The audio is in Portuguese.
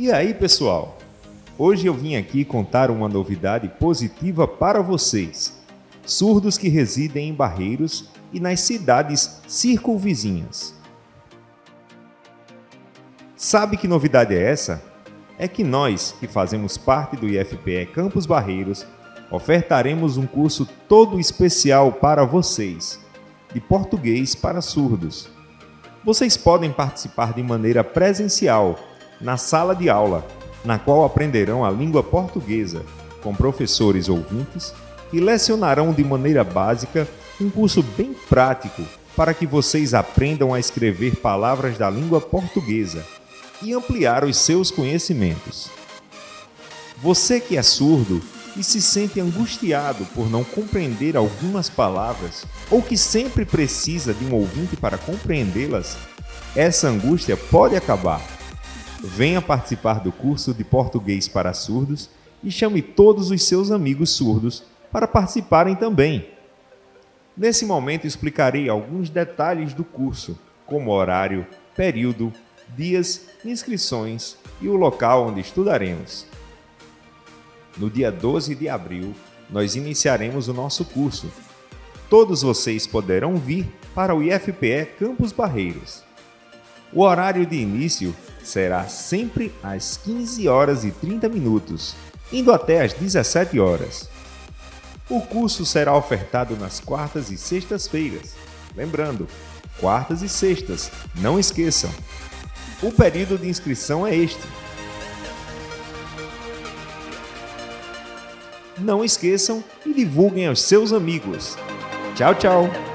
E aí, pessoal? Hoje eu vim aqui contar uma novidade positiva para vocês, surdos que residem em Barreiros e nas cidades circunvizinhas. Sabe que novidade é essa? É que nós, que fazemos parte do IFPE Campus Barreiros, ofertaremos um curso todo especial para vocês, de português para surdos. Vocês podem participar de maneira presencial, na sala de aula, na qual aprenderão a língua portuguesa, com professores ouvintes e lecionarão de maneira básica um curso bem prático para que vocês aprendam a escrever palavras da língua portuguesa e ampliar os seus conhecimentos. Você que é surdo e se sente angustiado por não compreender algumas palavras ou que sempre precisa de um ouvinte para compreendê-las, essa angústia pode acabar. Venha participar do curso de Português para Surdos e chame todos os seus amigos surdos para participarem também. Nesse momento explicarei alguns detalhes do curso, como horário, período, dias, inscrições e o local onde estudaremos. No dia 12 de abril, nós iniciaremos o nosso curso. Todos vocês poderão vir para o IFPE Campus Barreiros. O horário de início será sempre às 15 horas e 30 minutos, indo até às 17 horas. O curso será ofertado nas quartas e sextas-feiras. Lembrando, quartas e sextas, não esqueçam. O período de inscrição é este: Não esqueçam e divulguem aos seus amigos. Tchau, tchau!